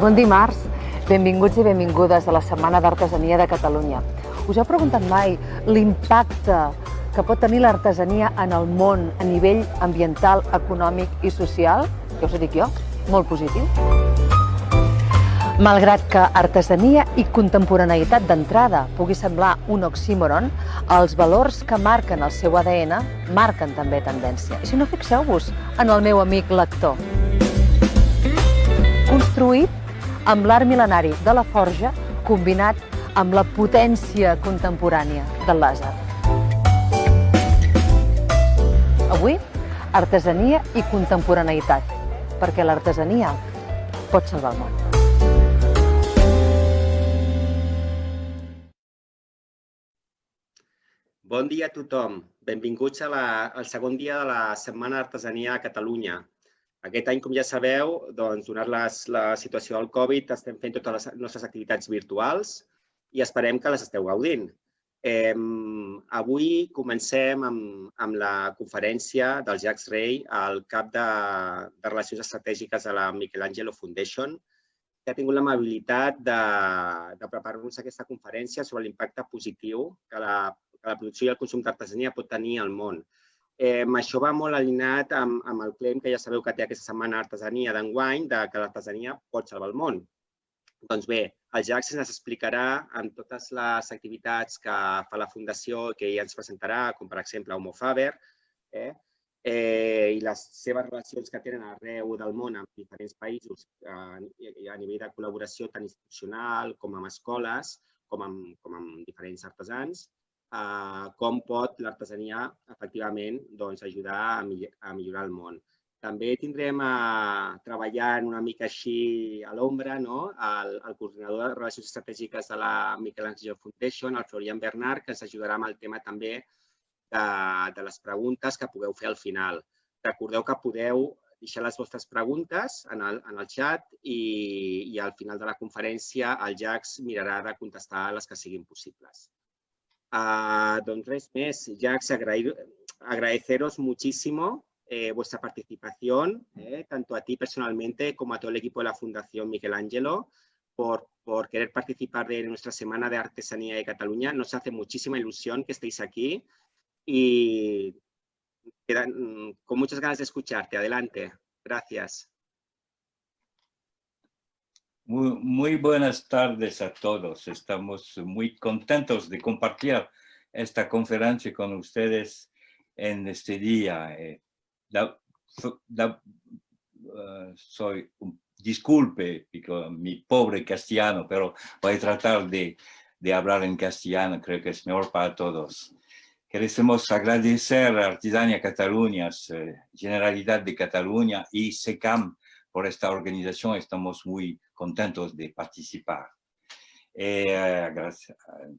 Bon dimarts, benvinguts i benvingudes a la Setmana d'Artesania de Catalunya. Us heu preguntat mai l'impacte que pot tenir l'artesania en el món a nivell ambiental, econòmic i social? Ja us ho dic jo, molt positiu. Malgrat que artesania i contemporaneïtat d'entrada pugui semblar un oxímoron, els valors que marquen el seu ADN marquen també tendència. I si no, fixeu-vos en el meu amic lector. Construït amb l'art mil·lenari de la forja combinat amb la potència contemporània del làser. Avui, artesania i contemporaneïtat, perquè l'artesania pot salvar el món. Bon dia a tothom. Benvinguts a la, al segon dia de la Setmana d'Artesania a Catalunya. Aquest any, com ja sabeu, doncs, donat les, la situació del Covid, estem fent totes les nostres activitats virtuals i esperem que les esteu gaudint. Eh, avui comencem amb, amb la conferència del Jacques Rey, el cap de, de Relacions Estratègiques de la Michelangelo Foundation, que ha tingut l'amabilitat de, de preparar-nos aquesta conferència sobre l'impacte positiu que la, que la producció i el consum d'artesania pot tenir al món. Eh, això va molt alineat amb, amb el claim que ja sabeu que té aquesta setmana artesania d'enguany, de que l'artesania pot salvar el món. Doncs bé, el Jax ens explicarà amb totes les activitats que fa la Fundació que ell ens presentarà, com per exemple Homo Faber, eh? Eh, i les seves relacions que tenen arreu del món amb diferents països eh, a nivell de col·laboració tant institucional com amb escoles, com amb, com amb diferents artesans eh, com pot l'artesania efectivament doncs, ajudar a, millor, a millorar el món. També tindrem eh, treballant una mica així a l'ombra no? el, el coordinador de Relacions Estratègiques de la Michelangelo Foundation, el Florian Bernard, que ens ajudarà amb el tema també de, de les preguntes que pugueu fer al final. Recordeu que podeu deixar les vostres preguntes en el, en el xat i, i al final de la conferència el Jax mirarà de contestar les que siguin possibles. Uh, doncs res més, Jax, agradeceros muchísimo eh, vuestra participación, eh, tanto a ti personalmente como a todo el equipo de la Fundación Miguel Ángelo, por, por querer participar de nuestra Semana de Artesanía de Cataluña. Nos hace muchísima ilusión que estéis aquí y quedan, con muchas ganas de escucharte. Adelante. Gracias. Muy, buenas tardes a todos. Estamos muy contentos de compartir esta conferencia con ustedes en este día. Eh, uh, soy, disculpe mi pobre castellano, pero voy a tratar de, hablar en castellano, creo que es mejor para todos. Queremos agradecer a Artesania Cataluña, eh, Generalidad de Cataluña y SECAM por esta organización. Estamos muy contentos de participar. Eh,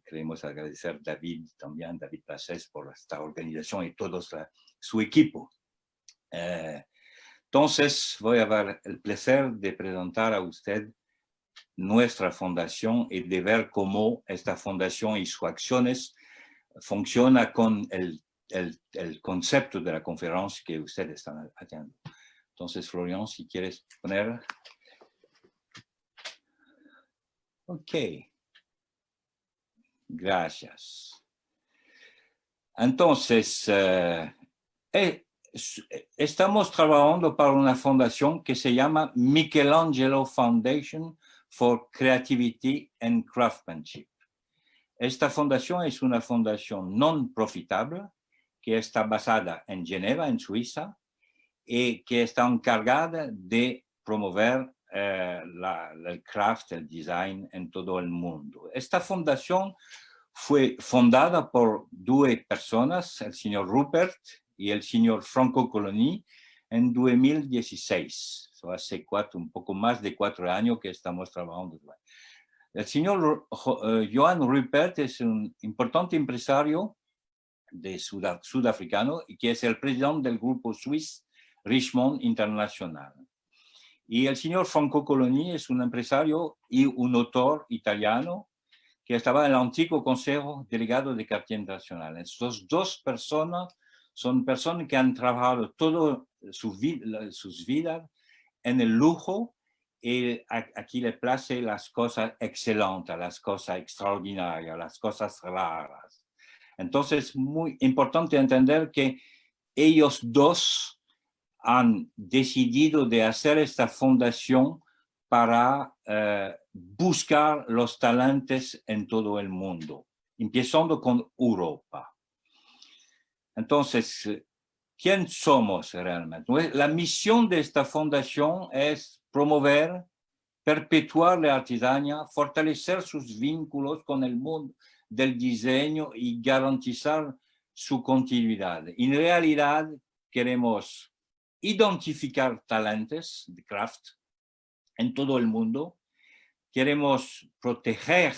queremos agradecer a David también, David Placés, por esta organización y todo su equipo. Eh, entonces, voy a dar el placer de presentar a usted nuestra fundación y de ver cómo esta fundación y sus acciones funciona con el, el, el concepto de la conferencia que ustedes están haciendo. Entonces, Florian, si quieres poner Ok. Gracias. Entonces, eh, eh, estamos trabajando para una fundación que se llama Michelangelo Foundation for Creativity and Craftsmanship. Esta fundación es una fundación non profitable que está basada en Geneva, en Suiza, y que está encargada de promover eh, la, el craft, el design en todo el mundo. Esta fundación fue fundada por dos personas, el señor Rupert y el señor Franco Coloni, en 2016. So, hace cuatro, un poco más de cuatro años que estamos trabajando. El señor uh, Johan Rupert es un importante empresario de sudafricano y que es el presidente del grupo suizo Richmond International. Y el señor Franco Coloni es un empresario y un autor italiano que estaba en el antiguo Consejo Delegado de Cartier Internacional. Estas dos personas son personas que han trabajado toda su sus vidas en el lujo y aquí le place las cosas excelentes, las cosas extraordinarias, las cosas raras. Entonces, es muy importante entender que ellos dos han decidido de hacer esta fundación para eh, buscar los talentos en todo el mundo, empezando con Europa. Entonces, ¿quién somos realmente? La misión de esta fundación es promover, perpetuar la artesanía, fortalecer sus vínculos con el mundo del diseño y garantizar su continuidad. En realidad, queremos identificar talentos de craft en todo el mundo. Queremos proteger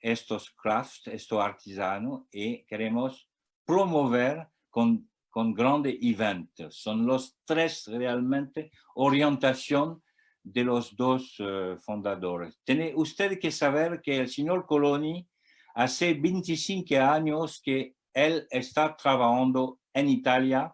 estos craft, estos artesanos, y queremos promover con, grandes eventos. Son los tres realmente orientación de los dos uh, fundadores. Tiene usted que saber que el señor Coloni hace 25 años que él está trabajando en Italia,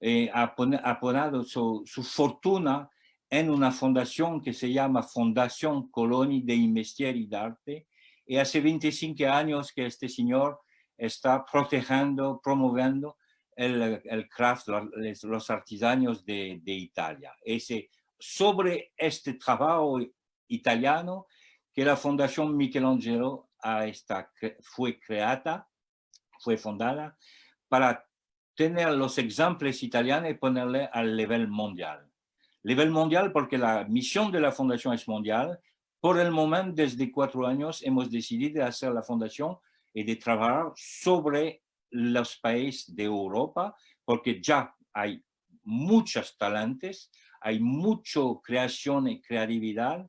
eh, ha, ha su, su, fortuna en una fundación que se llama Fundación Coloni de Investieri y Arte, y hace 25 años que este señor está protegiendo, promoviendo el, el craft, los, los artesanos de, de Italia. Ese, sobre este trabajo italiano que la Fundación Michelangelo esta, fue creada, fue fundada para tener los ejemplos italianos y ponerle al nivel mundial. Nivel mundial porque la misión de la Fundación es mundial. Por el momento, desde cuatro años, hemos decidido hacer la Fundación y de trabajar sobre los países de Europa, porque ya hay muchos talentos, hay mucha creación y creatividad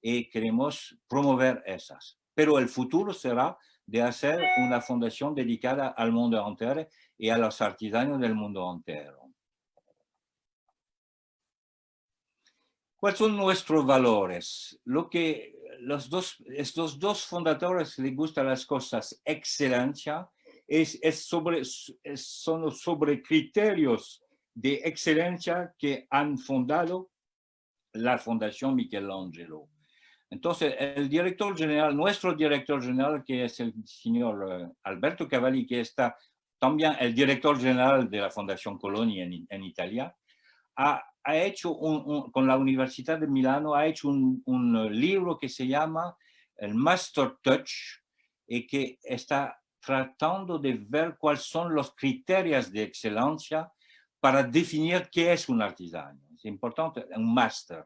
y queremos promover esas. Pero el futuro será de hacer una fundación dedicada al mundo entero y a los artesanos del mundo entero. ¿Cuáles son nuestros valores? Lo que los dos, estos dos fundadores les gustan las cosas excelencia, es, es sobre, son sobre criterios de excelencia que han fundado la Fundación Michelangelo. Entonces, el director general, nuestro director general, que es el señor eh, Alberto Cavalli, que está también el director general de la Fundación Colonia en, en Italia, ha, ha hecho un, con la Universidad de Milano, ha hecho un, un, libro que se llama el Master Touch y que está tratando de ver cuáles son los criterios de excelencia para definir qué es un artesano. Es importante, un máster.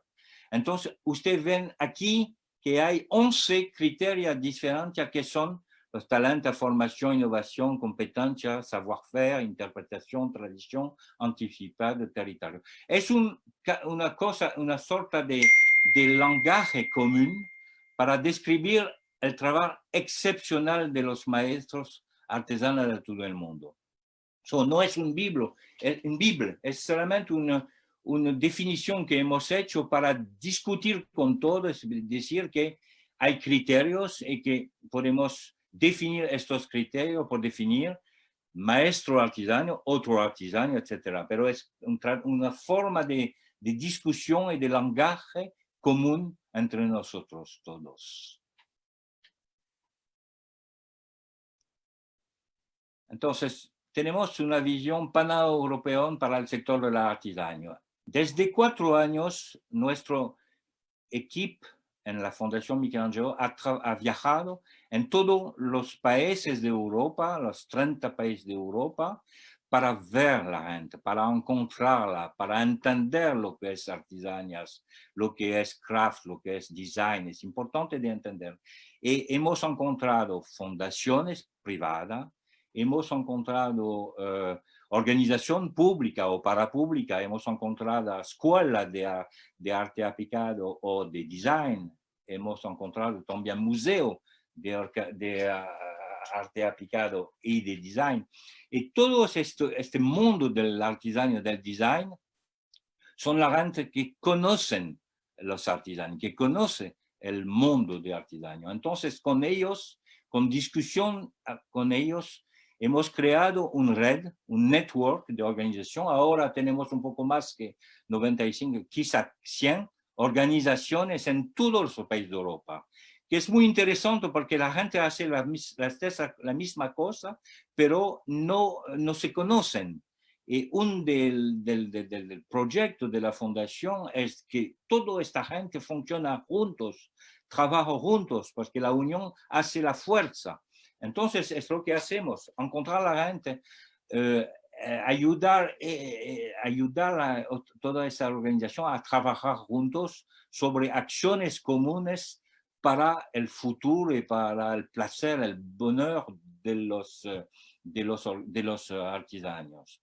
Entonces, ustedes ven aquí que hay 11 criterios diferentes que son los talentos, formación, innovación, competencia, savoir-faire, interpretación, tradición, anticipado, territorio. Es un, una cosa, una sorta de, de lenguaje común para describir el trabajo excepcional de los maestros artesanos de todo el mundo. So, no es un libro, es, un Biblia, es solamente una, una definición que hemos hecho para discutir con todos, decir que hay criterios y que podemos definir estos criterios por definir maestro artesano, otro artesano, etc. Pero es una forma de, de discusión y de lenguaje común entre nosotros todos. Entonces, tenemos una visión paneuropea para el sector de la artesanía. Desde cuatro años, nuestro equipo en la Fundación Michelangelo ha, ha, viajado en todos los países de Europa, los 30 países de Europa, para ver la gente, para encontrarla, para entender lo que es artesanías, lo que es craft, lo que es design. Es importante de entender. Y hemos encontrado fundaciones privadas, hemos encontrado uh, organización pública o parapública, hemos encontrado escuelas de, arte aplicado o de design, hemos encontrado también museo de, de uh, arte aplicado y de design. Y todo este mundo del artesano, del design, son la gente que conocen los artesanos, que conocen el mundo de artesano. Entonces, con ellos, con discusión ah, con ellos, Hemos creado un red, un network de organización. Ahora tenemos un poco más que 95, quizá 100 organizaciones en todos los países de Europa, que es muy interesante porque la gente hace la, la, misma cosa, pero no, no se conocen. Y un del, del, del, del, proyecto de la fundación es que toda esta gente funciona juntos, trabaja juntos, porque la unión hace la fuerza. Entonces, es lo que hacemos, encontrar a la gente, eh, eh, ayudar, eh, ayudar a toda esa organización a trabajar juntos sobre acciones comunes para el futuro y para el placer, el bonheur de los, de los, de los artesanos.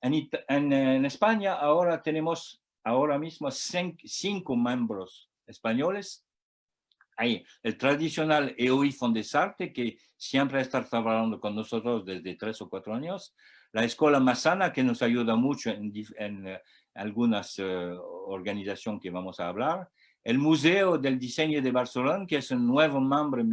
En, España ahora tenemos ahora mismo cinco, miembros españoles. El tradicional EOI Fondesarte, que siempre está trabajando con nosotros desde tres o cuatro años. La Escuela Masana, que nos ayuda mucho en, en eh, algunas uh, organizaciones que vamos a hablar. El Museo del Diseño de Barcelona, que es un nuevo miembro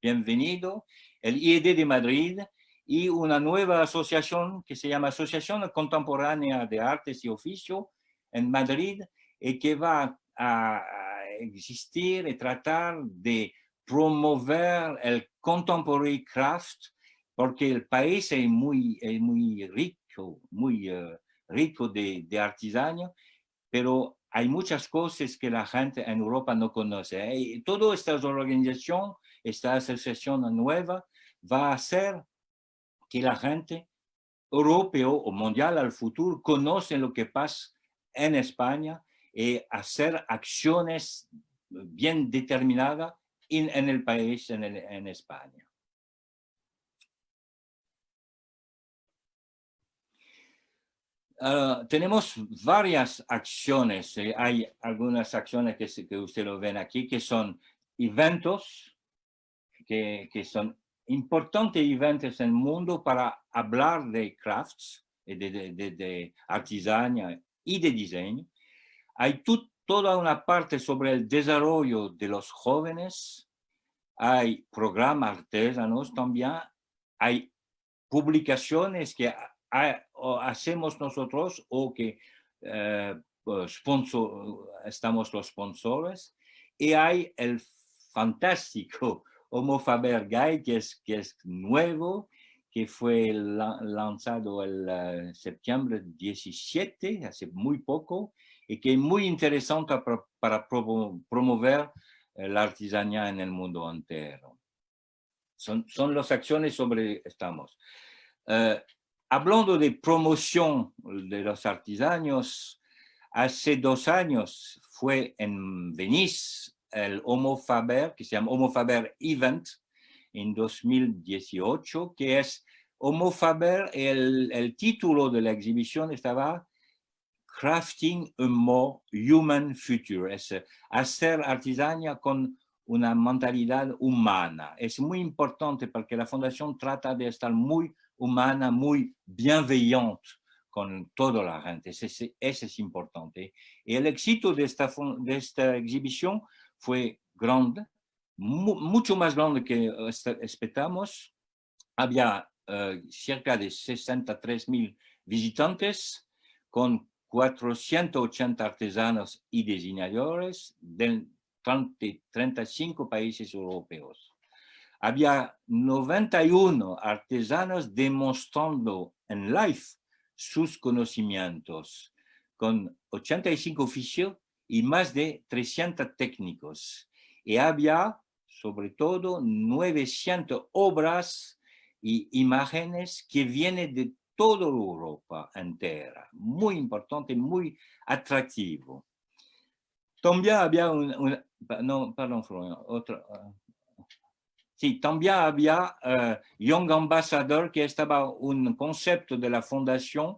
bienvenido. El IED de Madrid, y una nueva asociación que se llama Asociación Contemporánea de Artes y Oficio en Madrid y que va a, existir y tratar de promover el contemporary craft porque el país es muy, muy rico, muy uh, rico de, de artesanía, pero hay muchas cosas que la gente en Europa no conoce. Y toda esta organización, esta asociación nueva, va a ser que la gente europeo o mundial al futuro conoce lo que pasa en España y hacer acciones bien determinadas en, el país, en, España. Uh, tenemos varias acciones, eh, hay algunas acciones que, que ustedes lo ven aquí, que son eventos, que, que son importantes eventos en el mundo para hablar de crafts, de, de, de, de artesanía y de diseño. Hay toda una parte sobre el desarrollo de los jóvenes, hay programas artesanos también, hay publicaciones que hacemos nosotros o que eh, sponsor, estamos los sponsores, y hay el fantástico Homo Faber Guy, que es, nuevo, que fue lanzado el uh, septiembre 17, hace muy poco, y que es muy interesante para, promover eh, la artesanía en el mundo entero. Son, son las acciones sobre estamos. Uh, hablando de promoción de los artesanos, hace dos años fue en Venice el Homo Faber, que se llama Homo Faber Event, en 2018, que es Homo Faber, el, el título de la exhibición estaba Crafting a More Human Future, es hacer artesanía con una mentalidad humana. Es muy importante porque la fundación trata de estar muy humana, muy bienveillante con toda la gente. Ese es importante. Y el éxito de esta, exhibición fue grande, mucho más grande que esperamos. Había uh, cerca de 63 mil visitantes con 480 artesanos y diseñadores de 30, 35 países europeos. Había 91 artesanos demostrando en live sus conocimientos, con 85 oficios y más de 300 técnicos. Y había, sobre todo, 900 obras y imágenes que vienen de toda Europa entera. Muy importante, muy atractivo. También había un, no, perdón, otro, uh, sí, también había uh, Young Ambassador, que estaba un concepto de la fundación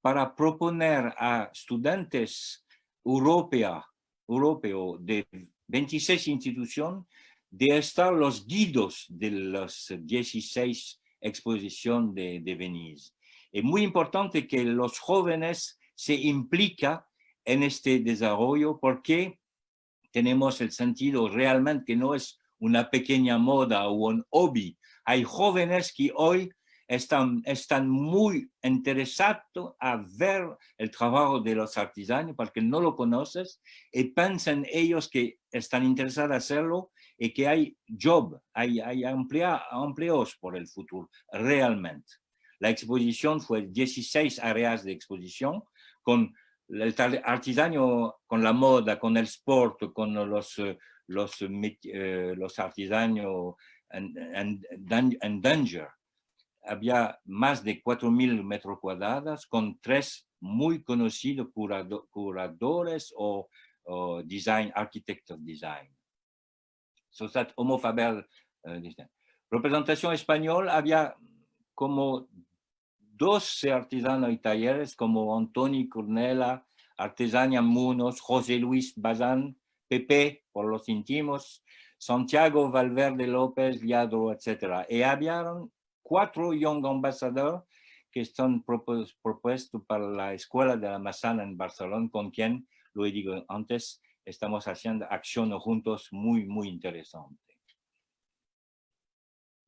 para proponer a estudiantes europea, europeo de 26 instituciones de estar los guidos de las 16 exposiciones de, de Venice. Es muy importante que los jóvenes se impliquen en este desarrollo porque tenemos el sentido realmente que no es una pequeña moda o un hobby. Hay jóvenes que hoy están, están muy interesados a ver el trabajo de los artesanos porque no lo conoces y piensan ellos que están interesados en hacerlo y que hay job, hay empleos por el futuro, realmente. La exposición fue 16 áreas de exposición con el artesano, con la moda, con el sport, con los, los, eh, los artesanos en, danger. Había más de 4.000 metros cuadrados con tres muy conocidos curadores o, design, architecture design. So that Homo Faber, uh, representación española, había como 12 artesanos y talleres como Antoni Cornela, Artesania Munos, José Luis Bazán, Pepe, por los íntimos, Santiago Valverde López, Liadro, etc. Y había cuatro Young Ambassadors que están propuestos para la Escuela de la Manzana en Barcelona, con quien, lo he dicho antes, estamos haciendo acciones juntos muy, muy interesantes.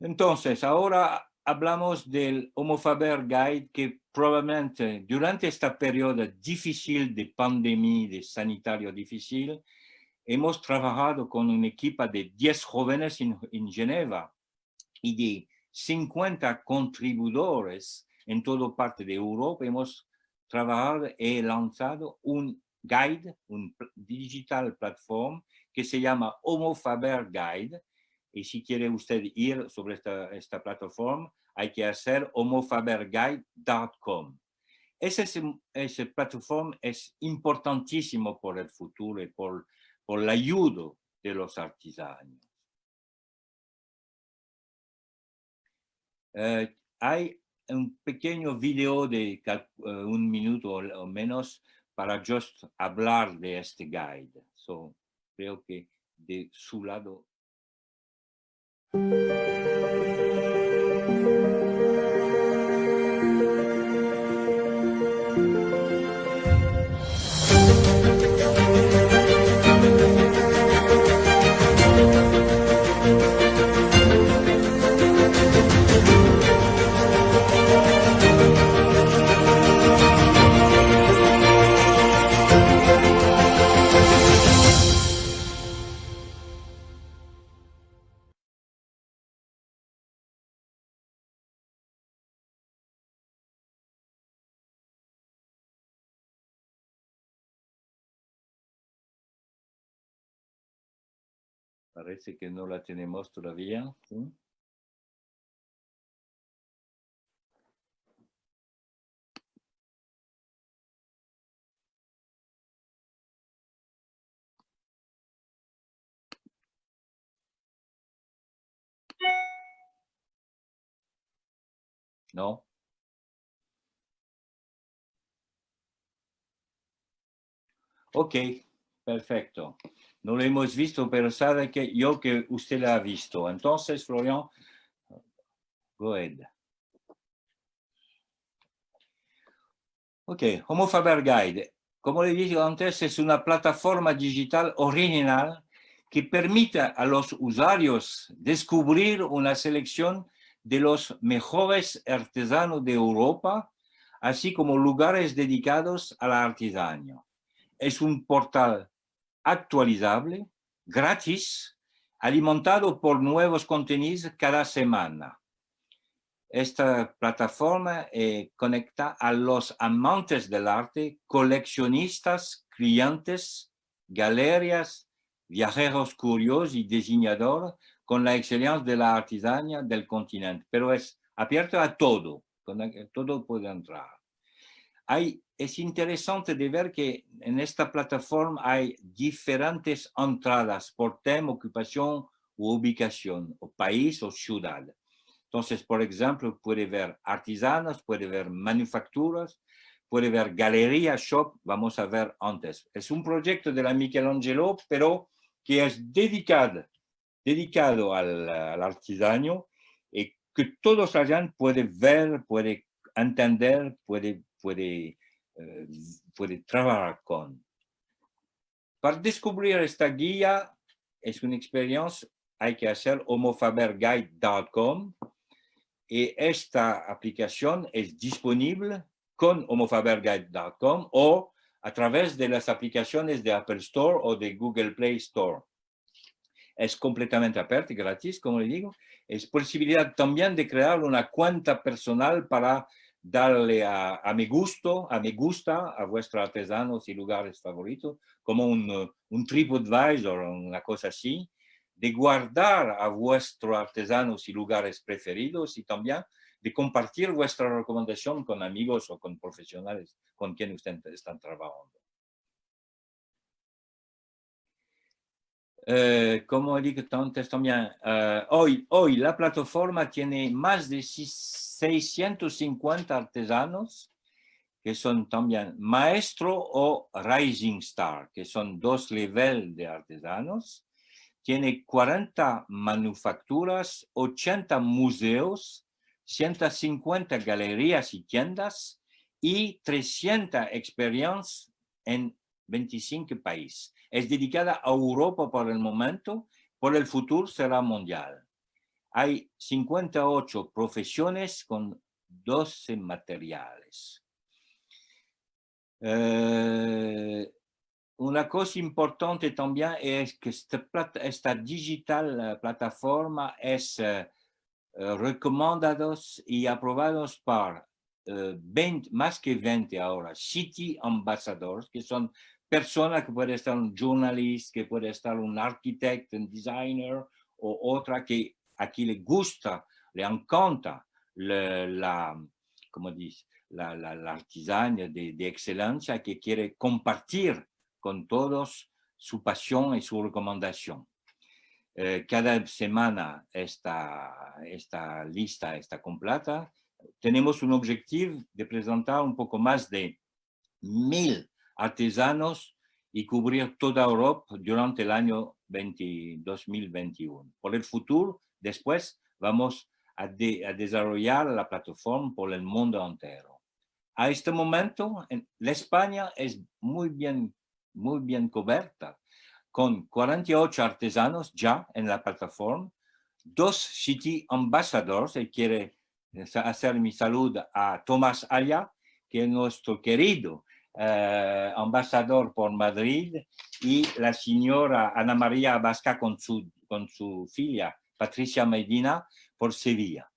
Entonces, ahora hablamos del Homo Faber Guide que probablemente durante esta periodo difícil de pandemia, de sanitario difícil, hemos trabajado con una equipa de 10 jóvenes en, en Geneva y de 50 contribuidores en toda parte de Europa. Hemos trabajado y lanzado un guide, un digital platform que se llama Homo Faber Guide, y si quiere usted ir sobre esta, esta plataforma, hay que hacer homofaberguide.com. Esa ese plataforma es importantísimo por el futuro y por, por la ayuda de los artesanos. Eh, hay un pequeño video de eh, un minuto o, menos para just hablar de este guide. So, creo que de su lado Música Parece que no la tenemos todavía. ¿No? Ok, perfecto. No lo hemos visto, pero sabe que yo que usted la ha visto. Entonces, Florian, go ahead. Ok, Homo Faber Guide. Como le dije antes, es una plataforma digital original que permite a los usuarios descubrir una selección de los mejores artesanos de Europa, así como lugares dedicados a la artesanía. Es un portal actualizable, gratis, alimentado por nuevos contenidos cada semana. Esta plataforma eh, conecta a los amantes del arte, coleccionistas, clientes, galerías, viajeros curiosos y diseñadores con la excelencia de la artesanía del continente, pero es abierto a todo, todo puede entrar. Hay es interesante de ver que en esta plataforma hay diferentes entradas por tema, ocupación u ubicación, o país o ciudad. Entonces, por ejemplo, puede ver artesanos, puede ver manufacturas, puede ver galería, shop, vamos a ver antes. Es un proyecto de la Michelangelo, pero que es dedicado, dedicado al, al artesano y que todos allá pueden ver, pueden entender, puede, puede eh, puede trabajar con. Para descubrir esta guía, es una experiencia, hay que hacer homofaberguide.com y esta aplicación es disponible con homofaberguide.com o a través de las aplicaciones de Apple Store o de Google Play Store. Es completamente abierto y gratis, como le digo. Es posibilidad también de crear una cuenta personal para darle a, a mi gusto, a mi gusta, a vuestros artesanos y lugares favoritos, como un, un TripAdvisor o una cosa así, de guardar a vuestros artesanos y lugares preferidos y también de compartir vuestra recomendación con amigos o con profesionales con quien ustedes están trabajando. Eh, como dije antes también, eh, hoy, hoy la plataforma tiene más de 650 artesanos que son también maestro o rising star, que son dos niveles de artesanos. Tiene 40 manufacturas, 80 museos, 150 galerías y tiendas y 300 experiencias en 25 países. Es dedicada a Europa por el momento, por el futuro será mundial. Hay 58 profesiones con 12 materiales. Eh, una cosa importante también es que esta, digital eh, plataforma es eh, recomendados y aprobados por más que 20 ahora City Ambassadors, que son personas que puede estar un journalista, que puede estar un arquitecto, un designer o otra que aquí le gusta, le encanta la, como dice, la, la, artesania de, de, excelencia que quiere compartir con todos su pasión y su recomendación. Eh, cada semana esta, esta lista está completa. Tenemos un objetivo de presentar un poco más de mil artesanos y cubrir toda Europa durante el año 2021. Por el futuro, después vamos a, desarrollar la plataforma por el mundo entero. A este momento, la España es muy bien, muy bien cubierta, con 48 artesanos ya en la plataforma, dos City Ambassadors, y quiere hacer mi salud a Tomás Aya, que es nuestro querido eh, ambasador por Madrid, y la señora Ana María Vasca con su, con su filla Patricia Medina por Sevilla.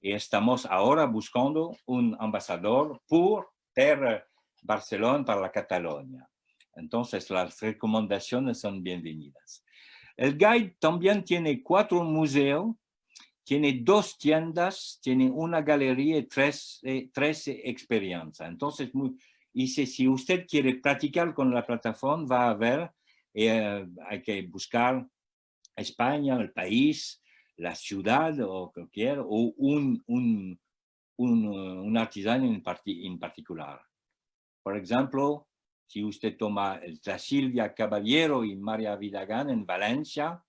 Y estamos ahora buscando un ambasador por Barcelona para la Cataluña. Entonces las recomendaciones son bienvenidas. El guide también tiene cuatro museos, tiene dos tiendas, tiene una galería y tres, eh, experiencias. Entonces, muy, si, usted quiere practicar con la plataforma, va a ver, eh, hay que buscar España, el país, la ciudad o cualquier, o un, un, un, un artesano en, en, particular. Por ejemplo, si usted toma la Silvia Caballero y María Vidagán en Valencia,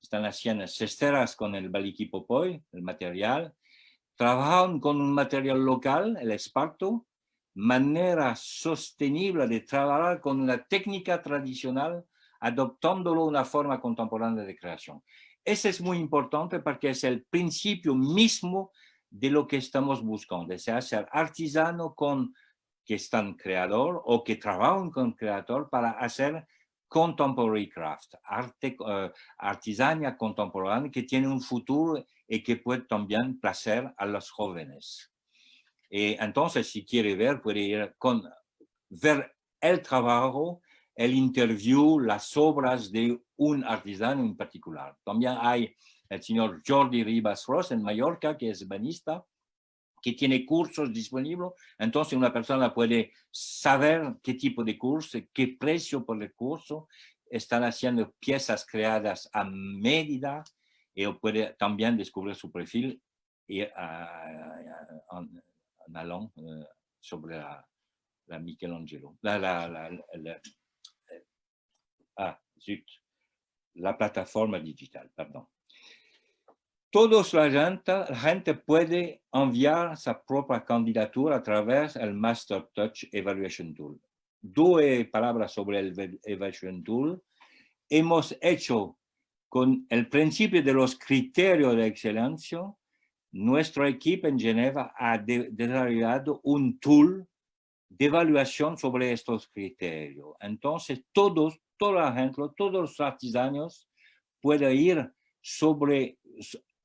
están haciendo cesteras con el baliquipopoy, el material, trabajan con un material local, el esparto, manera sostenible de trabajar con la técnica tradicional, adoptándolo una forma contemporánea de creación. Ese es muy importante porque es el principio mismo de lo que estamos buscando, es ser artesano con que están creador o que trabajan con creador para hacer contemporary craft, arte, uh, artesania contemporánea que tiene un futuro y que puede también placer a los jóvenes. Y entonces, si quiere ver, puede ir con, ver el trabajo, el interview, las obras de un artesano en particular. También hay el señor Jordi Ribas Ross en Mallorca, que es banista, que tiene cursos disponibles. Entonces, una persona puede saber qué tipo de curso, qué precio por el curso. Están haciendo piezas creadas a medida y puede también descubrir su perfil y, uh, euh, sobre la, la Michelangelo, la, la, la, la ah, zut, la plataforma digital, perdón. Todos la gente, la puede enviar sa propia candidatura a través del Master Touch Evaluation Tool. Dos palabras sobre el Evaluation Tool. Hemos hecho con el principio de los criterios de excelencia nuestro equipo en Geneva ha desarrollado un tool de evaluación sobre estos criterios. Entonces, todos, la gente, todos los artesanos pueden ir sobre,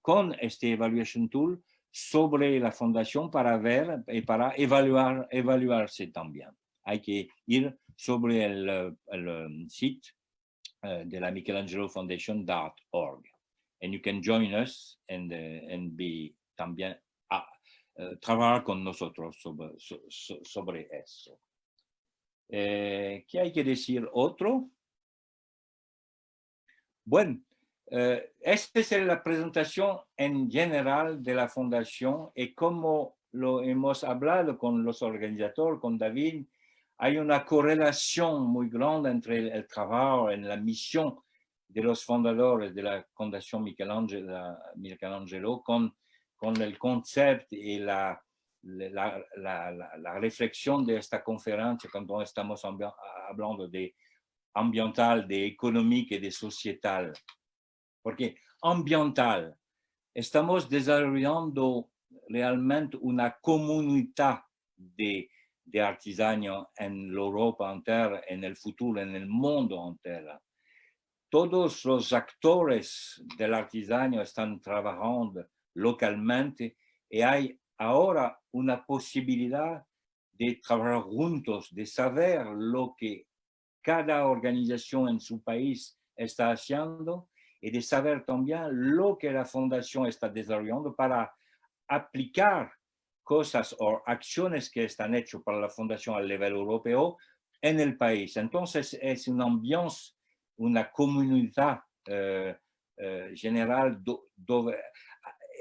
con este evaluation tool sobre la fundación para ver y para evaluar, evaluarse también. Hay que ir sobre el, el sitio uh, de la Michelangelo Foundation.org. And you can join us and, uh, and be también uh, trabajar con nosotros sobre, so, sobre eso. Eh, ¿Qué hay que decir otro? Bueno, eh, esta es la presentación en general de la fundación y como lo hemos hablado con los organizadores, con David, hay una correlación muy grande entre el, el trabajo la misión de los de la Fundación Michelangelo, Michelangelo con, con el concepto y la, la, la, la, reflexión de esta conferencia cuando estamos hablando de ambiental, de económico y de societal. Porque ambiental, estamos desarrollando realmente una comunidad de de artesanía en Europa entera, en el futuro, en el mundo entero. Todos los actores del artesanía están trabajando localmente y hay ahora una posibilidad de trabajar juntos, de saber lo que cada organización en su país está haciendo y de saber también lo que la fundación está desarrollando para aplicar cosas o acciones que están hechas para la fundación a nivel europeo en el país. Entonces es un ambiente, una comunidad eh, eh, general.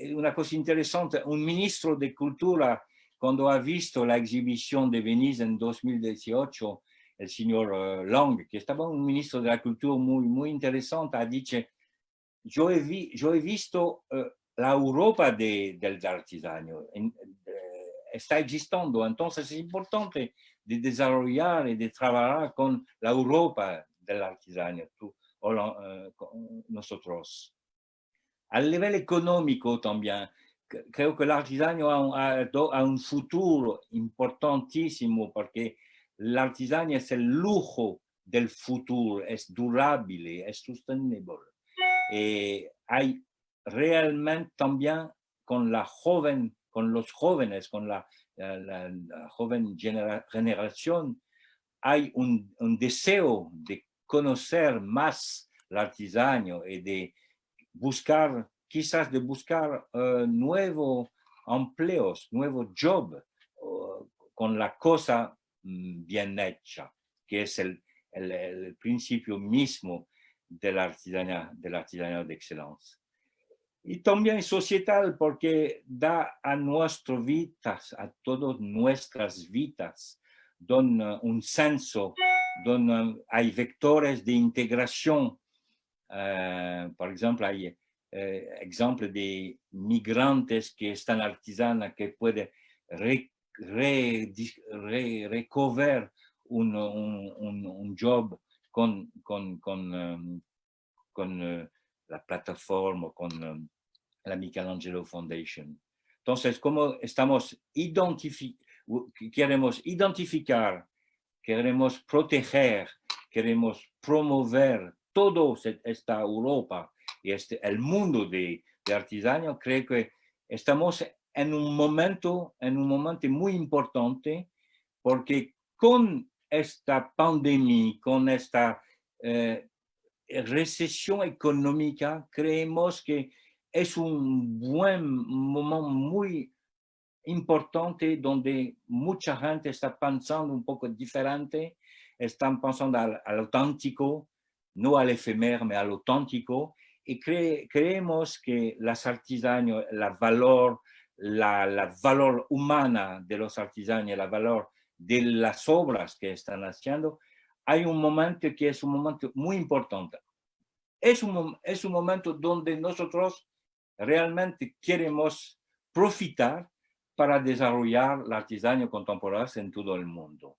Eh, una cosa interesante, un ministro de Cultura, cuando ha visto la exhibición de Venise en 2018, el señor Long, que estaba un ministro de la Cultura muy, muy interesante, ha dicho, yo he, vi, yo he visto la Europa de, del artesano, está existando. Entonces es importante de desarrollar y de trabajar con la Europa del artesano, tú, o uh, nosotros. Al nivel económico también, creo que el artesano ha, ha, un futuro importantísimo porque el artesano es el lujo del futuro, es durable, es sostenible. Y hay realmente también con la joven con los jóvenes, con la, joven generación, hay un, deseo de conocer más el artesano y de buscar, quizás de buscar uh, nuevos empleos, nuevos jobs con la cosa bien hecha, que es el, principio mismo de la artesanía, de de excelencia y también societal porque da a nuestras vidas, a todas nuestras vidas, don un senso, donde hay vectores de integración. Uh, por ejemplo, hay uh, ejemplos de migrantes que están artesanas que pueden re, re, re, recover un, un, un, job con, con, con, um, con uh, la plataforma, con um, la Michelangelo Foundation. Entonces, como estamos identifi queremos identificar, queremos proteger, queremos promover toda esta Europa y este, el mundo de, de artesanía, creo que estamos en un momento, en un momento muy importante, porque con esta pandemia, con esta eh, recesión económica, creemos que es un buen momento muy importante donde mucha gente está pensando un poco diferente, están pensando al, auténtico, no al efemero, sino al auténtico, y creemos que las artesanos, la valor, la, la, valor humana de los artesanos, la valor de las obras que están haciendo, hay un momento que es un momento muy importante. Es un, es un momento donde nosotros realmente queremos profitar para desarrollar la artesanía contemporánea en todo el mundo.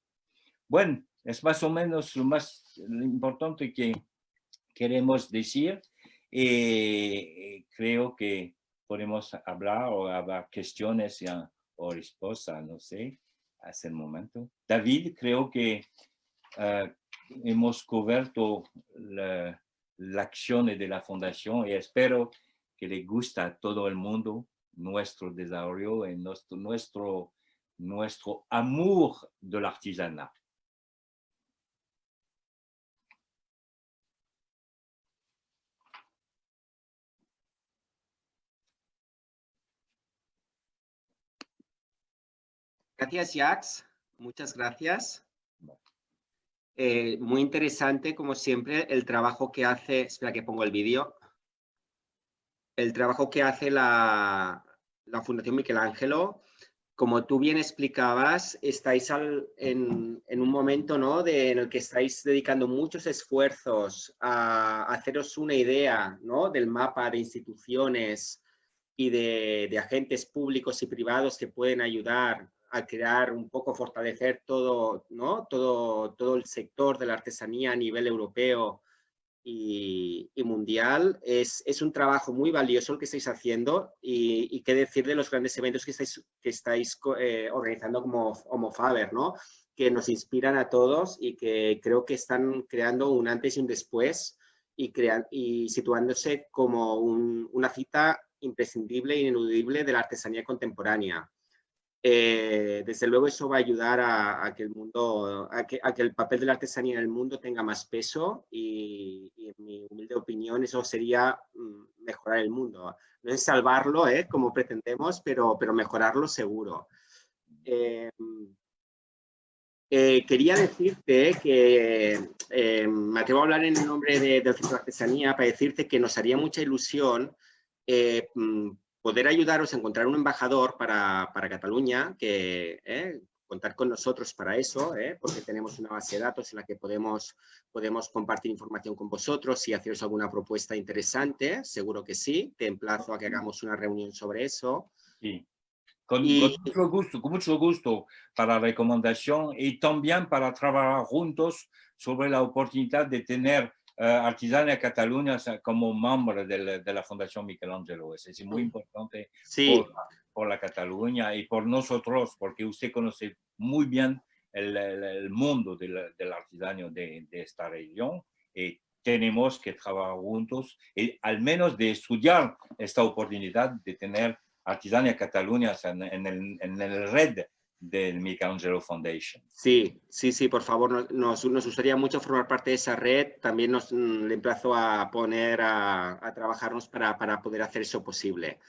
Bueno, es más o menos lo más importante que queremos decir y creo que podemos hablar o haber cuestiones o respuestas, no sé, hasta el momento. David, creo que uh, hemos cubierto la, la, acción de la fundación y espero que le guste a todo el mundo nuestro desarrollo y nuestro, nuestro, nuestro amor del artesanat. Gracias, Jax. Muchas gracias. Eh, muy interesante, como siempre, el trabajo que hace... Espera que pongo el vídeo. El trabajo que hace la, la Fundación Michelangelo. Como tú bien explicabas, estáis en, un momento ¿no? de, en el que estáis dedicando muchos esfuerzos a, haceros una idea ¿no? del mapa de instituciones y de, de agentes públicos y privados que pueden ayudar a crear un poco, fortalecer todo, ¿no? todo, todo el sector de la artesanía a nivel europeo y, mundial. Es, es, un trabajo muy valioso el que estáis haciendo y, y qué decir de los grandes eventos que estáis, que estáis eh, organizando como Homo Faber, ¿no? que nos inspiran a todos y que creo que están creando un antes y un después y, crean, y situándose como un, una cita imprescindible e ineludible de la artesanía contemporánea. Eh, desde luego eso va a ayudar a, que el mundo, a que, el papel de la artesanía en el mundo tenga más peso y, en mi humilde opinión eso sería mm, mejorar el mundo. No es salvarlo, ¿eh? como pretendemos, pero, pero mejorarlo seguro. Eh, eh, quería decirte que me atrevo a hablar en nombre de, del Centro de Artesanía para decirte que nos haría mucha ilusión mm, poder ayudaros a encontrar un embajador para, para Cataluña, que eh, contar con nosotros para eso, eh, porque tenemos una base de datos en la que podemos, podemos compartir información con vosotros y haceros alguna propuesta interesante, seguro que sí, te emplazo a que hagamos una reunión sobre eso. Sí. Con, y, con, mucho gusto, con mucho gusto para la recomendación y también para trabajar juntos sobre la oportunidad de tener Artisania Cataluña como miembro de la, de la Fundación Michelangelo. Es, es muy importante sí. por, por, la Cataluña y por nosotros, porque usted conoce muy bien el, el, el mundo del, del artisanio de, de, esta región y tenemos que trabajar juntos y al menos de estudiar esta oportunidad de tener Artisania Cataluña en, en, el, en el red del Michelangelo Foundation. Sí, sí, sí, por favor, nos, nos gustaría mucho formar parte de esa red. También nos mm, le emplazo a poner a, a trabajarnos para, para, poder hacer eso posible.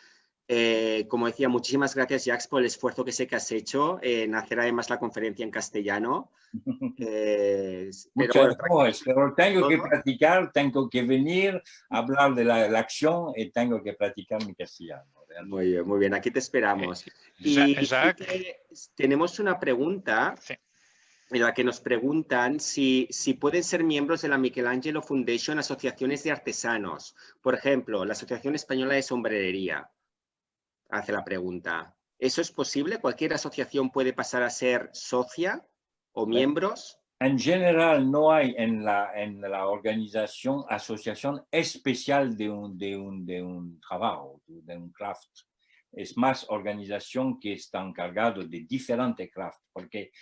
Eh, como decía, muchísimas gracias, Jax, por el esfuerzo que sé que has hecho en hacer además la conferencia en castellano. Eh, pero, pero tengo que practicar, tengo que venir a hablar de la, la acción y tengo que practicar mi castellano. Muy bien, muy bien. Aquí te esperamos. Eh, y tenemos una pregunta sí. en la que nos preguntan si, si pueden ser miembros de la Michelangelo Foundation asociaciones de artesanos. Por ejemplo, la Asociación Española de Sombrerería. Hace la pregunta. ¿Eso es posible? ¿Cualquier asociación puede pasar a ser socia o miembros? En general, no hay en la, en la organización asociación especial de un, de, un, de un trabajo, de un craft. Es más organización que está encargado de diferentes craft, porque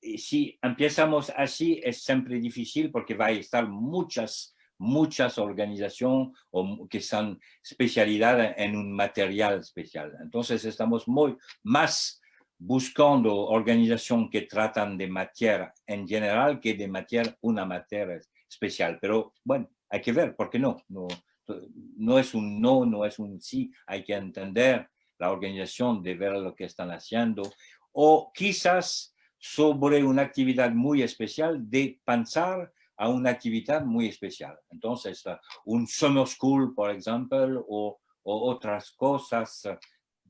eh, si empezamos así es siempre difícil porque va a estar muchas, muchas organizaciones que son especialidades en un material especial. Entonces estamos muy más buscando organizaciones que tratan de materia en general que de materia, una materia especial. Pero bueno, hay que ver, ¿por qué no? No, no es un no, no es un sí, hay que entender la organización, de ver lo que están haciendo, o quizás sobre una actividad muy especial, de pensar a una actividad muy especial. Entonces, un summer school, por ejemplo, o, o otras cosas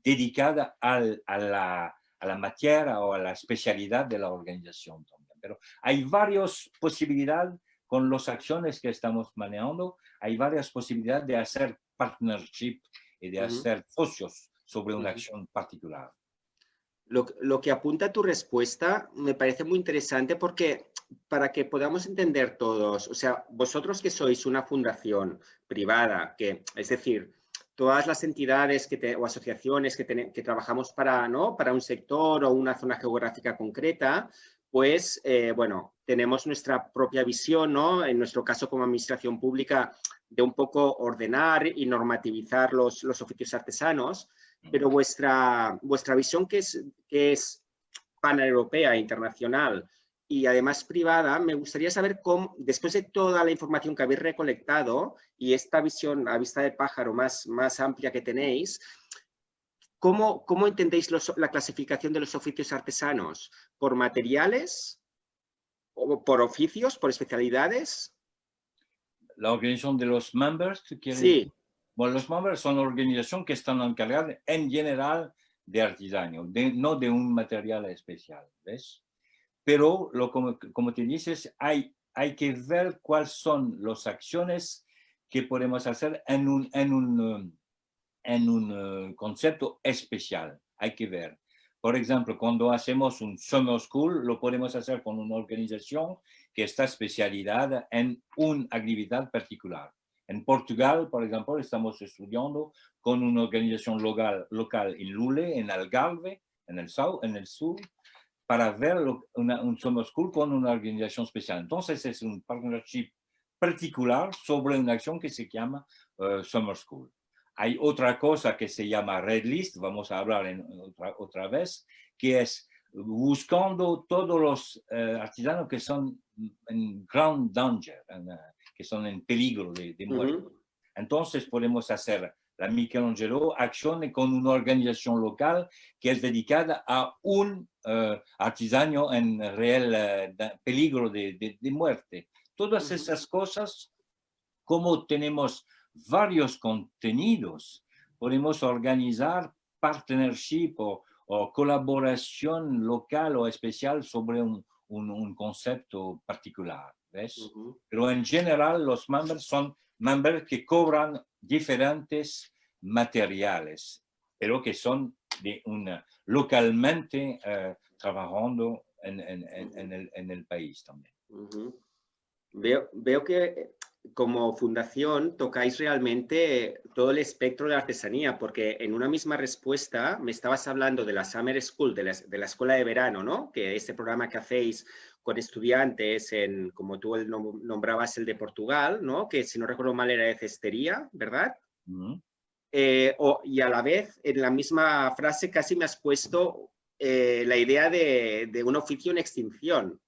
dedicadas al, a la a la materia o a la especialidad de la organización también. Pero hay varias posibilidades con las acciones que estamos manejando, hay varias posibilidades de hacer partnership y de hacer socios sobre una acción particular. Lo, lo, que apunta tu respuesta me parece muy interesante porque para que podamos entender todos, o sea, vosotros que sois una fundación privada, que es decir, todas las entidades que o asociaciones que, que trabajamos para, ¿no? para un sector o una zona geográfica concreta, pues, eh, bueno, tenemos nuestra propia visión, ¿no? En nuestro caso como administración pública, de un poco ordenar y normativizar los, los oficios artesanos, pero vuestra, vuestra visión que es, que es paneuropea, internacional y además privada, me gustaría saber cómo, después de toda la información que habéis recolectado y esta visión a vista de pájaro más, más amplia que tenéis, ¿cómo, cómo entendéis la clasificación de los oficios artesanos? ¿Por materiales? ¿O por oficios? ¿Por especialidades? La organización de los members, Sí. Bueno, los members son organizaciones que están encargadas en general de artesanía, no de un material especial, ¿ves? Pero, lo, como, como te dices, hay, hay que ver cuáles son las acciones que podemos hacer en un, en un, en un eh, concepto especial. Hay que ver. Por ejemplo, cuando hacemos un summer school, lo podemos hacer con una organización que está especializada en una actividad particular. En Portugal, por ejemplo, estamos estudiando con una organización local, local en Lule, en Algarve, en el, sur, en el sur para ver un summer school con una organización especial. Entonces es un partnership particular sobre una acción que se llama uh, Summer School. Hay otra cosa que se llama Red List, vamos a hablar en otra, otra vez, que es buscando todos los uh, artesanos que son en grand danger, en, uh, que son en peligro de, de muerte. Uh -huh. Entonces podemos hacer la Michelangelo accione con una organización local que es dedicada a un uh, artesano en real uh, peligro de, de, de, muerte. Todas esas cosas, como tenemos varios contenidos, podemos organizar partnership o, o colaboración local o especial sobre un, un, un concepto particular. ¿ves? Uh -huh. Pero en general los members son members que cobran diferentes materiales, pero que son de una, localmente uh, trabajando en, en, en, el, en, el, país también. Uh -huh. veo, veo que como fundación tocáis realmente todo el espectro de la artesanía, porque en una misma respuesta me estabas hablando de la Summer School, de la, de la escuela de verano, ¿no? Que este programa que hacéis con estudiantes, en, como tú nombrabas el de Portugal, ¿no? Que si no recuerdo mal era de cestería, ¿verdad? Uh -huh. eh, o, y a la vez, en la misma frase casi me has puesto eh, la idea de, de un oficio en extinción,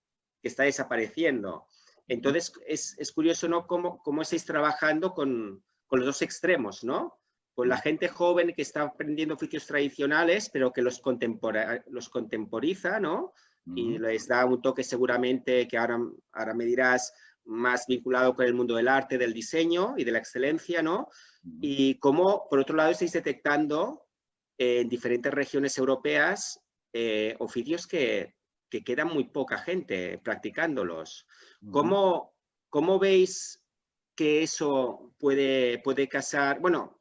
que está desapareciendo. Entonces, es, es curioso, ¿no? Cómo, cómo estáis trabajando con, con, los dos extremos, ¿no? Con la gente joven que está aprendiendo oficios tradicionales, pero que los, los contemporiza, ¿no? Uh -huh. Y les da un toque seguramente que ahora, ahora me dirás más vinculado con el mundo del arte, del diseño y de la excelencia, ¿no? Uh -huh. Y cómo, por otro lado, estáis detectando en diferentes regiones europeas eh, oficios que, que queda muy poca gente practicándolos. ¿Cómo, cómo veis que eso puede, puede casar? Bueno,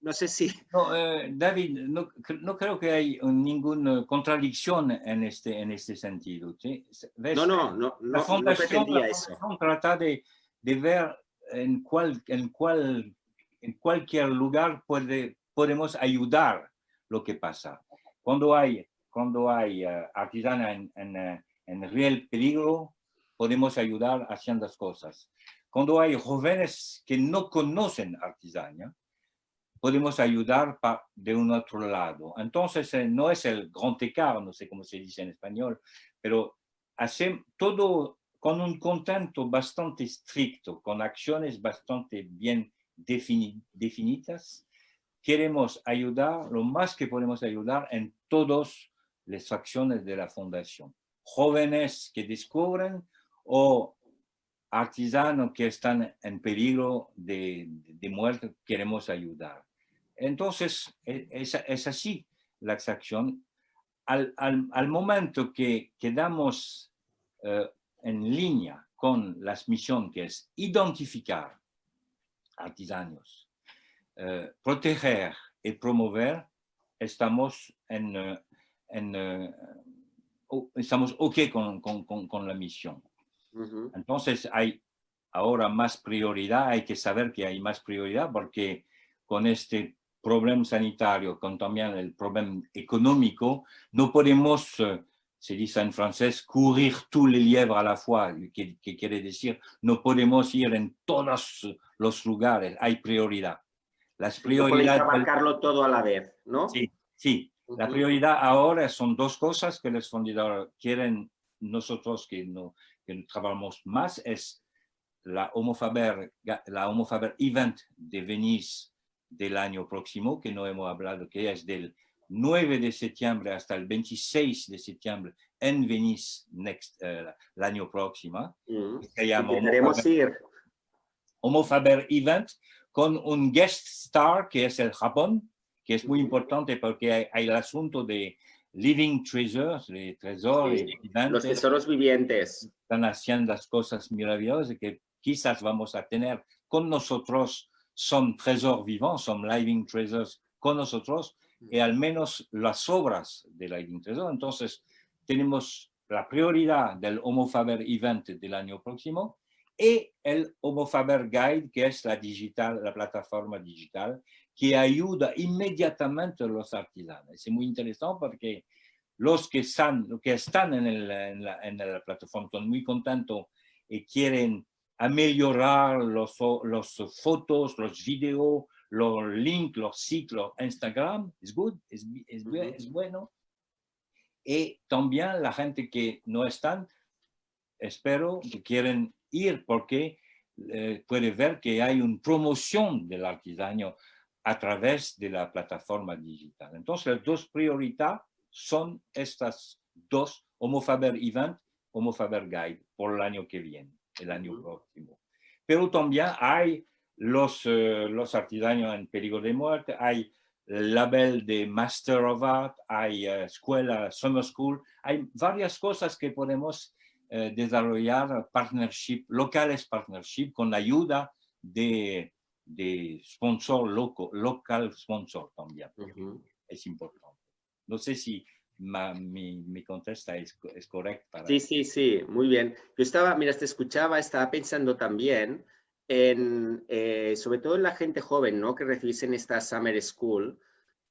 no sé si... No, eh, David, no, no, creo que hay ninguna contradicción en este, en este sentido. ¿sí? ¿Ves? No, no, no, la fundación, no la fundación trata de, de, ver en, cual, en, cual, en cualquier lugar puede, podemos ayudar lo que pasa. Cuando hay cuando hay uh, en, en, uh, en, real peligro, podemos ayudar haciendo las cosas. Cuando hay jóvenes que no conocen artesanía, podemos ayudar de un otro lado. Entonces, eh, no es el grand écart, no sé cómo se dice en español, pero hacer todo con un contento bastante estricto, con acciones bastante bien defini definidas, queremos ayudar lo más que podemos ayudar en todos las acciones de la fundación. Jóvenes que descubren o artesanos que están en peligro de muerte, queremos ayudar. Entonces, es, es así la acción. Al, al, al momento que quedamos uh, en línea con las misiones que es identificar artesanos, uh, proteger y promover, estamos en, en, uh, estamos ok con, con, con, con la misión. Uh -huh. Entonces hay ahora más prioridad, hay que saber que hay más prioridad porque con este problema sanitario con también el problema económico, no podemos, eh, se dice en francés, courir tous les lièvres à la fois, que, que quiere decir, no podemos ir en todos los lugares, hay prioridad. Las prioridades... No abarcarlo todo a la vez, ¿no? Sí, sí. La prioridad ahora son dos cosas que los fundadores quieren nosotros que, no, que trabajamos más, es la Homofaber, la Homofaber Event de Venice del año próximo, que no hemos hablado, que es del 9 de septiembre hasta el 26 de septiembre en Venice next, uh, el año próximo. Mm. Se llama Homofaber, ir. Homofaber Event con un guest star que es el Japón, que es muy importante porque hay, hay el asunto de living treasures, de tesoros sí, Los tesoros vivientes. Están haciendo las cosas maravillosas que quizás vamos a tener con nosotros, son tesoros vivos, son living treasures con nosotros, y al menos las obras de Living Treasure. Entonces, tenemos la prioridad del Homo Faber Event del año próximo y el Homo Faber Guide, que es la digital, la plataforma digital, que ayuda inmediatamente a los artesanos. Es muy interesante porque los que están, que están en, el, en, la, en la plataforma son muy contentos y quieren mejorar los, los fotos, los videos, los links, los sitios, los Instagram, es good, es, es, es, bueno. Y también la gente que no están, espero que quieren ir porque eh, puede ver que hay una promoción del artesano a través de la plataforma digital. Entonces, las dos prioridades son estas dos, Homo Faber Event, Homo Faber Guide, por el año que viene, el año próximo. Pero también hay los, uh, los artesanos en peligro de muerte, hay label de Master of Art, hay uh, escuela, Summer School, hay varias cosas que podemos uh, desarrollar, partnership, locales partnership, con la ayuda de de sponsor loco, local sponsor también. Uh -huh. Es importante. No sé si ma, mi, mi, contesta es, es correcta. Sí, sí, sí, muy bien. Yo estaba, mira, te escuchaba, estaba pensando también en, eh, sobre todo en la gente joven, ¿no? Que recibís en esta Summer School,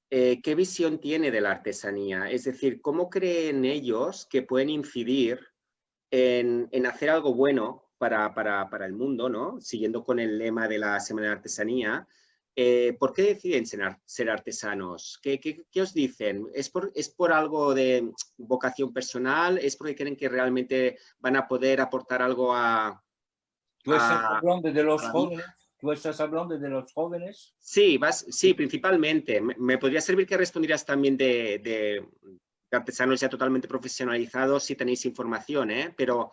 eh, ¿qué visión tiene de la artesanía? Es decir, ¿cómo creen ellos que pueden incidir en, en hacer algo bueno para, para, para, el mundo, ¿no? Siguiendo con el lema de la Semana de Artesanía, eh, ¿por qué deciden ser, ser artesanos? ¿Qué, ¿Qué, qué, os dicen? ¿Es por, ¿Es por algo de vocación personal? ¿Es porque creen que realmente van a poder aportar algo a... ¿Tú estás a, hablando de los jóvenes? ¿Tú estás hablando de los jóvenes? Sí, vas, sí principalmente. Me, me podría servir que respondieras también de, de, de, artesanos ya totalmente profesionalizados si tenéis información, ¿eh? Pero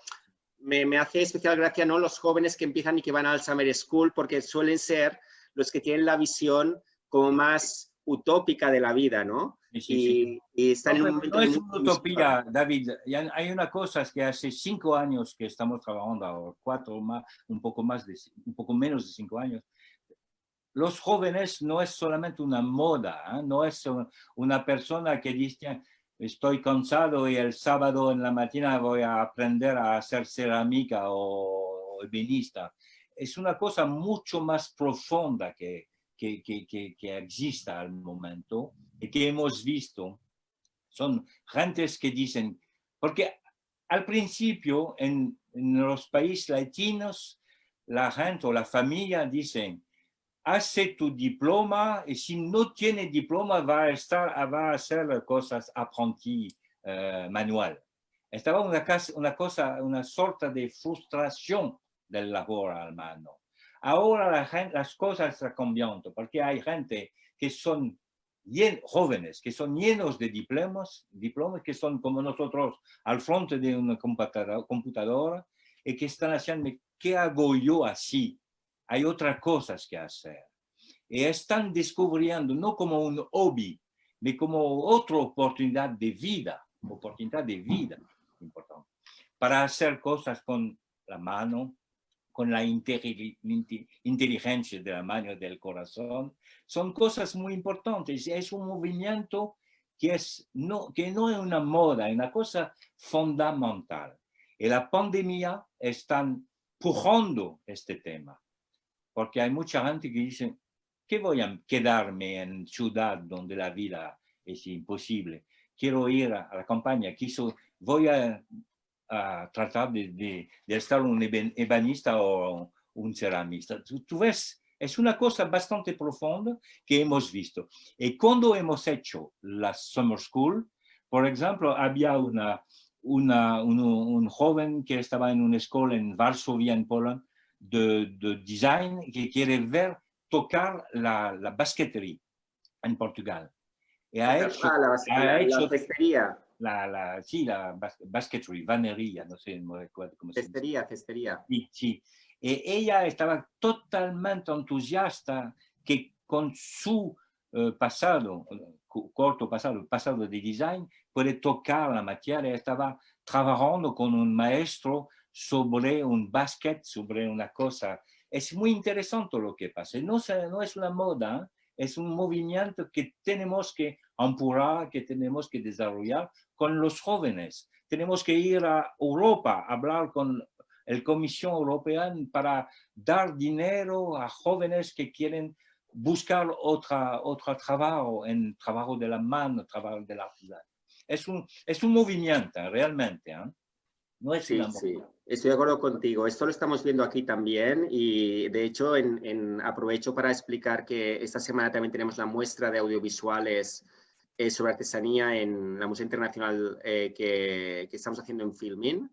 me, me, hace especial gracia ¿no? los jóvenes que empiezan y que van al Summer School porque suelen ser los que tienen la visión como más utópica de la vida, ¿no? Sí, sí, y, sí. y, están no, en un momento... No es una utopía, David. Hay una cosa que hace cinco años que estamos trabajando, o cuatro más, un poco más de, un poco menos de cinco años. Los jóvenes no es solamente una moda, ¿eh? no es una persona que dice, estoy cansado y el sábado en la mañana voy a aprender a hacer cerámica o ebenista. Es una cosa mucho más profunda que, que, que, que, que existe al momento y que hemos visto. Son gentes que dicen, porque al principio en, los países latinos, la gente o la familia dicen, hace tu diploma y si no tiene diploma va a, estar, va a hacer cosas aprendiz uh, manual. Estaba una cosa, una sorta de frustración del labor al mano. Ahora la gente, las cosas están cambiando porque hay gente que son bien, jóvenes, que son llenos de diplomas, diplomas que son como nosotros al frente de una computadora y que están haciendo, ¿qué hago yo así? hay otras cosas que hacer. Y están descubriendo no como un hobby, sino como otra oportunidad de vida, oportunidad de vida, importante, para hacer cosas con la mano, con la inteligencia de la mano del corazón. Son cosas muy importantes. Es un movimiento que, es, no, que no es una moda, es una cosa fundamental. Y la pandemia está empujando este tema porque hay mucha gente que dice, ¿qué voy a quedarme en ciudad donde la vida es imposible? Quiero ir a, la campaña, quiso, voy a, tratar de, estar un ebanista o un ceramista. Tú, ves, es una cosa bastante profunda que hemos visto. Y cuando hemos hecho la Summer School, por ejemplo, había una, una, un, joven que estaba en una escuela en Varsovia, en Polonia, de, de, design, que quiere ver tocar la, la basquetería en Portugal. Y ha hecho, ah, la, ha hecho, la La, la, sí, la bas basketry, vanería, no sé cómo se dice. Cestería, Sí, sí. Y ella estaba totalmente entusiasta que con su eh, pasado, corto pasado, pasado de design, puede tocar la materia. Estaba trabajando con un maestro sobre un basket, sobre una cosa es muy interesante lo que pasa. No, no es una moda, es un movimiento que tenemos que apurar, que tenemos que desarrollar con los jóvenes. Tenemos que ir a Europa, hablar con la Comisión Europea para dar dinero a jóvenes que quieren buscar otra, otro trabajo, en trabajo de la mano, trabajo de la ciudad. Es un, es un movimiento realmente. ¿eh? No es sí, sí, estoy de acuerdo contigo. Esto lo estamos viendo aquí también y de hecho en, aprovecho para explicar que esta semana también tenemos la muestra de audiovisuales eh, sobre artesanía en la Museo Internacional eh, que, que, estamos haciendo en Filmin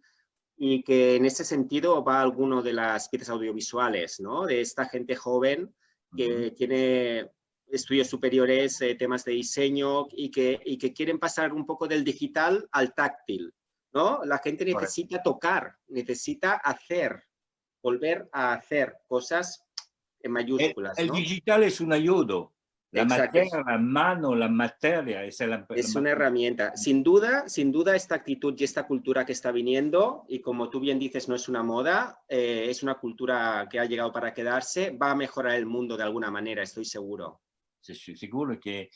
y que en ese sentido va alguno de las piezas audiovisuales, ¿no? De esta gente joven que tiene estudios superiores, eh, temas de diseño y que, y que quieren pasar un poco del digital al táctil. ¿no? La gente necesita tocar, necesita hacer, volver a hacer cosas en mayúsculas. El, digital es un ayudo. La materia, la mano, la materia es, es una herramienta. Sin duda, sin duda esta actitud y esta cultura que está viniendo, y como tú bien dices, no es una moda, eh, es una cultura que ha llegado para quedarse, va a mejorar el mundo de alguna manera, estoy seguro. Sí, seguro que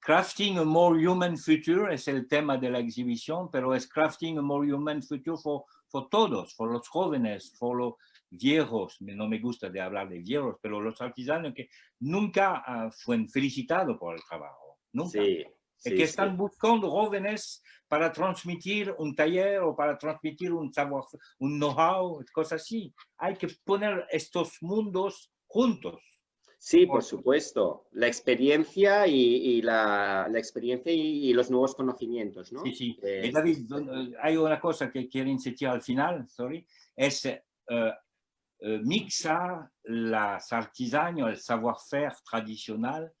Crafting a More Human Future es el tema de la exhibición, pero es Crafting a More Human Future for, for todos, por los jóvenes, por los viejos, no me gusta de hablar de viejos, pero los artesanos que nunca uh, fueron felicitados por el trabajo, nunca. Sí, que están buscando jóvenes para transmitir un taller o para transmitir un saber, un know-how, cosas así. Hay que poner estos mundos juntos. Sí, por supuesto. La experiencia y, la, experiencia y, los nuevos conocimientos, ¿no? Sí, sí. Eh, David, eh, hay una cosa que quiero insistir al final, sorry, es eh, mixar las artesanías, el savoir-faire tradicional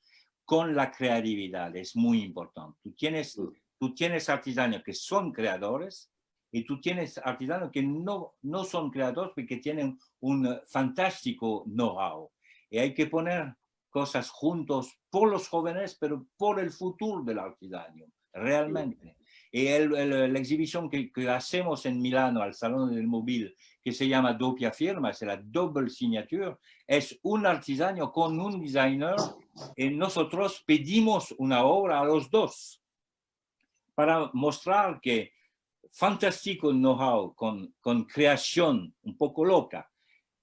con la creatividad. Es muy importante. Tú tienes, mm. tú tienes artesanos que son creadores y tú tienes artesanos que no, no son creadores porque tienen un fantástico know-how y hay que poner cosas juntos por los jóvenes, pero por el futuro del artesano, realmente. Y el, la exhibición que, que, hacemos en Milano al Salón del Móvil, que se llama Doppia Firma, es la Double Signature, es un artesano con un designer y nosotros pedimos una obra a los dos para mostrar que fantástico know-how con, con creación un poco loca,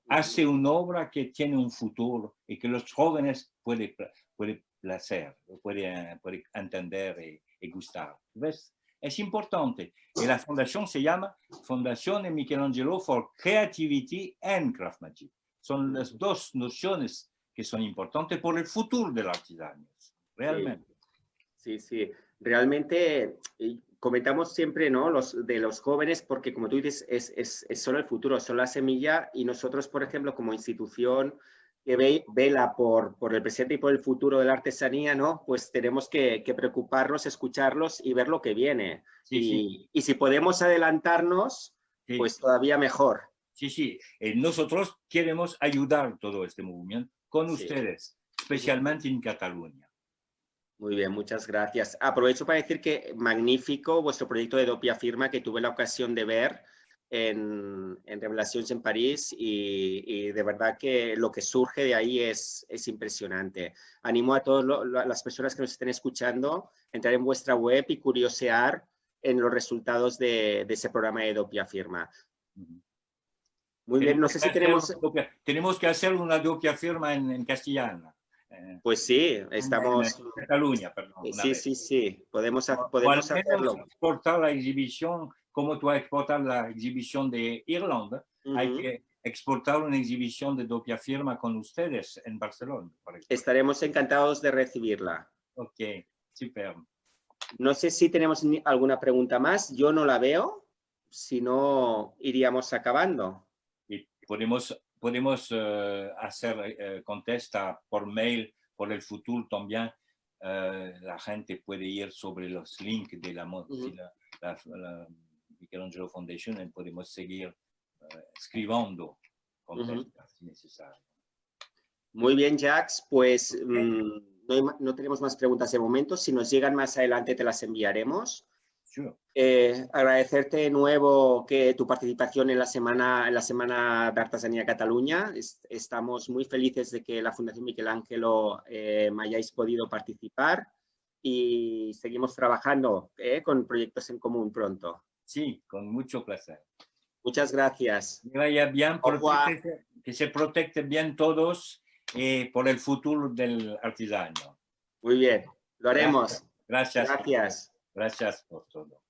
hace una obra que tiene un futuro y que los jóvenes pueden puede placer, pueden puede entender y, gustar. ¿Ves? Es importante. Y la fundación se llama Fundación de Michelangelo for Creativity and Craftsmanship. Son las dos nociones que son importantes por el futuro de la artesanía. Realmente. Sí, sí. Realmente comentamos siempre ¿no? los, de los jóvenes porque, como tú dices, es, es, es, solo el futuro, solo la semilla y nosotros, por ejemplo, como institución que ve, vela por, por el presente y por el futuro de la artesanía, ¿no? pues tenemos que, que preocuparnos, escucharlos y ver lo que viene. y, y, si podemos adelantarnos, pues todavía mejor. Sí, sí. Eh, nosotros queremos ayudar todo este movimiento con ustedes, especialmente en Cataluña. Muy bien, muchas gracias. Aprovecho para decir que magnífico vuestro proyecto de Dopia Firma que tuve la ocasión de ver en, en Revelaciones en París y, de verdad que lo que surge de ahí es, es impresionante. Animo a todas las personas que nos estén escuchando a entrar en vuestra web y curiosear en los resultados de, ese programa de Dopia Firma. Muy bien, no sé si tenemos... tenemos que hacer una doppia firma en, en castellano. eh, Pues sí, estamos... en Cataluña, perdón. Sí, vez. sí, sí, podemos, O- podemos al menos hacerlo. exportar la exhibición, como tú has exportado la exhibición de Irlanda, hay Ujú. que exportar una exhibición de doppia firma con ustedes en Barcelona. por. Estaremos encantados de recibirla. Ok, super. No sé si tenemos alguna pregunta más. Yo no la veo. Si no, iríamos acabando. Y podemos, podemos eh, hacer eh, contesta por mail, por el futuro también. eh, la gente puede ir sobre los links de la, si la, la, la Michelangelo Foundation y podemos seguir eh, escribiendo contestas si necesario. Muy bien, Jax. Pues mm, no, tenemos más preguntas de momento. Si nos llegan más adelante, te las enviaremos. Sure. Eh, agradecerte de nuevo que tu participación en la semana, en la semana de Artesanía Cataluña. Es- estamos muy felices de que la Fundación Miquel Ángelo eh, me hayáis podido participar y seguimos trabajando eh, con proyectos en común pronto. Sí, con mucho placer. Muchas gracias. Que vaya bien, se protegen bien todos y por el futuro del artesano. Muy bien, lo haremos. Gracias. Gracias. Gracias por todo.